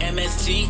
MST.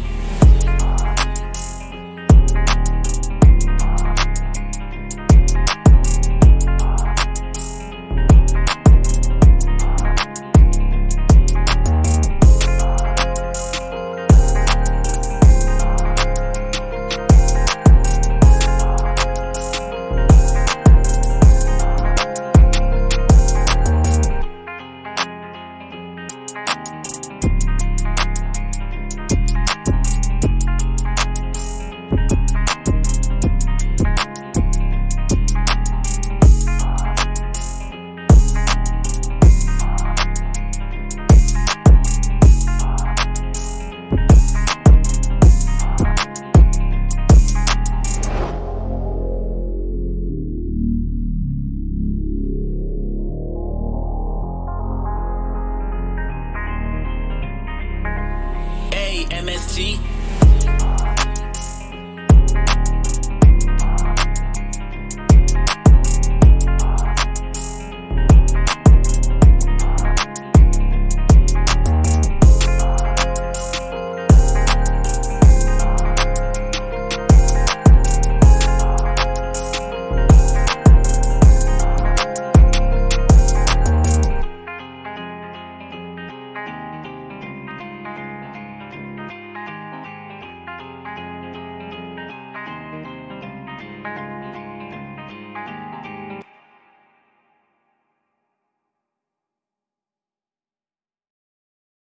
MST.